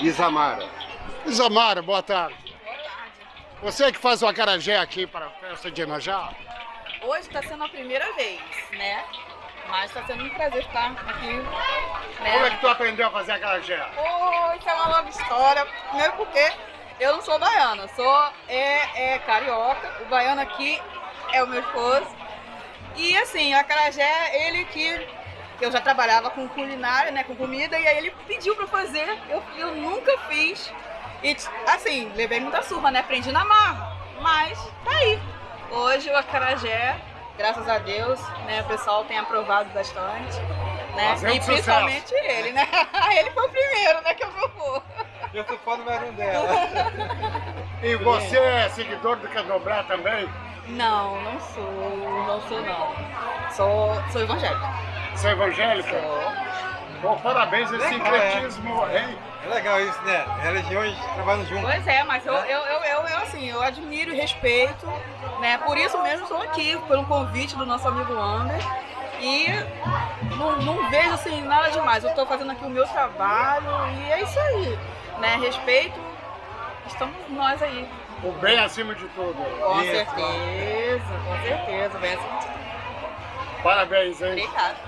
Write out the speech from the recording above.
Isamara. Isamara, boa tarde. Boa tarde. Você que faz o acarajé aqui para a festa de Inajá? Hoje está sendo a primeira vez, né? Mas está sendo um prazer estar aqui. Né? Como é que tu aprendeu a fazer acarajé? Oh, isso é uma longa história. Primeiro porque eu não sou baiana, sou é, é carioca. O baiano aqui é o meu esposo. E assim, o acarajé, ele que eu já trabalhava com culinária, né, com comida, e aí ele pediu para fazer. Eu, eu nunca fiz. E assim, levei muita surra, né? Aprendi na marra. Mas tá aí. Hoje o acarajé, graças a Deus, né, o pessoal tem aprovado bastante. Né? Fazendo e principalmente ele, né? Ele foi o primeiro, né, que eu vou. Eu tô fã número um dela. E você é seguidor do Candomblé também? Não, não sou, não sou não. Sou, sou evangélica. Você é evangélica? Bom, parabéns esse Legal, é. sincretismo, hein? É legal isso, né? Religiões trabalhando junto. Pois é, mas eu, eu, eu, eu, eu, assim, eu admiro e respeito, né? Por isso mesmo estou aqui, pelo convite do nosso amigo Ander. E não, não vejo assim nada demais. Eu estou fazendo aqui o meu trabalho e é isso aí. Né? Respeito, estamos nós aí. O bem acima de tudo. Com Isso. certeza, com certeza. Bem assim. Parabéns, hein? Obrigada.